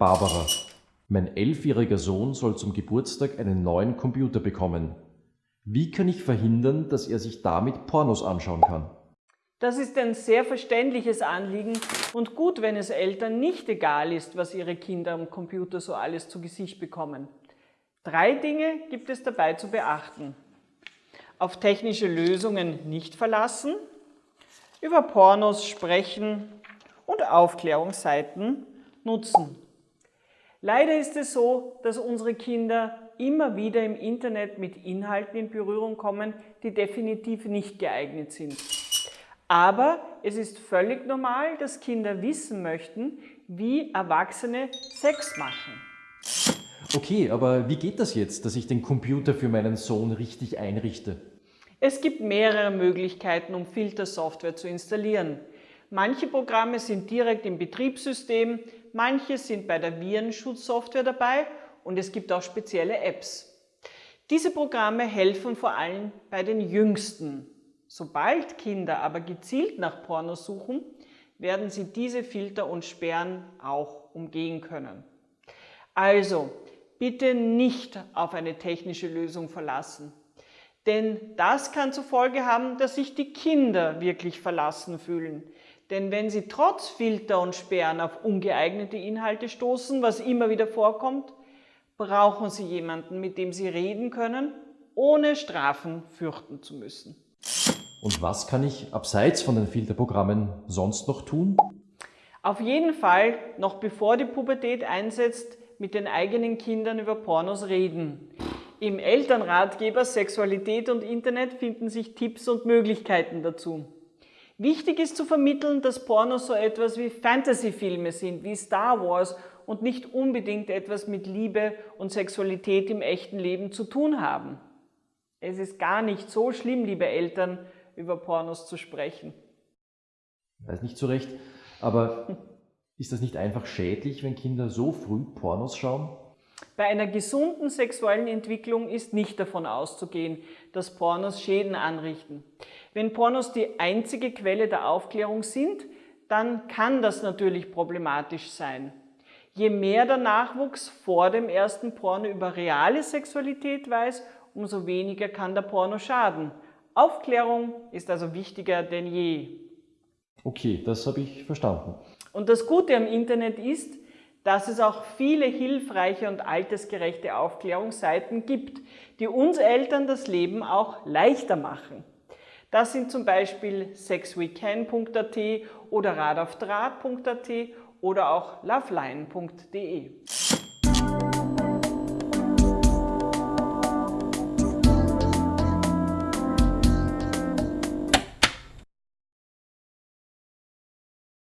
Barbara, mein elfjähriger Sohn soll zum Geburtstag einen neuen Computer bekommen. Wie kann ich verhindern, dass er sich damit Pornos anschauen kann? Das ist ein sehr verständliches Anliegen und gut, wenn es Eltern nicht egal ist, was ihre Kinder am Computer so alles zu Gesicht bekommen. Drei Dinge gibt es dabei zu beachten. Auf technische Lösungen nicht verlassen, über Pornos sprechen und Aufklärungsseiten nutzen. Leider ist es so, dass unsere Kinder immer wieder im Internet mit Inhalten in Berührung kommen, die definitiv nicht geeignet sind. Aber es ist völlig normal, dass Kinder wissen möchten, wie Erwachsene Sex machen. Okay, aber wie geht das jetzt, dass ich den Computer für meinen Sohn richtig einrichte? Es gibt mehrere Möglichkeiten, um Filtersoftware zu installieren. Manche Programme sind direkt im Betriebssystem, manche sind bei der Virenschutzsoftware dabei und es gibt auch spezielle Apps. Diese Programme helfen vor allem bei den Jüngsten. Sobald Kinder aber gezielt nach Porno suchen, werden sie diese Filter und Sperren auch umgehen können. Also, bitte nicht auf eine technische Lösung verlassen. Denn das kann zur Folge haben, dass sich die Kinder wirklich verlassen fühlen. Denn wenn Sie trotz Filter und Sperren auf ungeeignete Inhalte stoßen, was immer wieder vorkommt, brauchen Sie jemanden, mit dem Sie reden können, ohne Strafen fürchten zu müssen. Und was kann ich abseits von den Filterprogrammen sonst noch tun? Auf jeden Fall, noch bevor die Pubertät einsetzt, mit den eigenen Kindern über Pornos reden. Im Elternratgeber Sexualität und Internet finden sich Tipps und Möglichkeiten dazu. Wichtig ist zu vermitteln, dass Pornos so etwas wie Fantasyfilme sind, wie Star Wars und nicht unbedingt etwas mit Liebe und Sexualität im echten Leben zu tun haben. Es ist gar nicht so schlimm, liebe Eltern, über Pornos zu sprechen. Ich weiß nicht so recht, aber ist das nicht einfach schädlich, wenn Kinder so früh Pornos schauen? Bei einer gesunden sexuellen Entwicklung ist nicht davon auszugehen, dass Pornos Schäden anrichten. Wenn Pornos die einzige Quelle der Aufklärung sind, dann kann das natürlich problematisch sein. Je mehr der Nachwuchs vor dem ersten Porno über reale Sexualität weiß, umso weniger kann der Porno schaden. Aufklärung ist also wichtiger denn je. Okay, das habe ich verstanden. Und das Gute am Internet ist, dass es auch viele hilfreiche und altersgerechte Aufklärungsseiten gibt, die uns Eltern das Leben auch leichter machen. Das sind zum Beispiel sexwecan.at oder radaufdraht.at oder auch loveline.de.